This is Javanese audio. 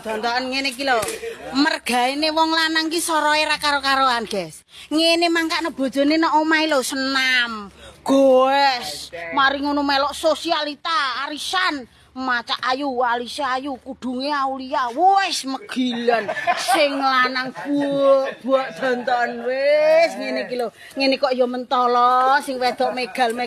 dondokan ngene iki lho. Mergaene wong lanang ki soroe ra karo-karoan, Guys. Ngene mangkane bojone nek omahe lho senam. Goes. Mari ngono melok sosialita, arisan. maca ayu alisa ayu kudunge aulia wis megilan sing lanang buak danton wis ngene iki lho ngene kok ya mentolo sing wedok megal megal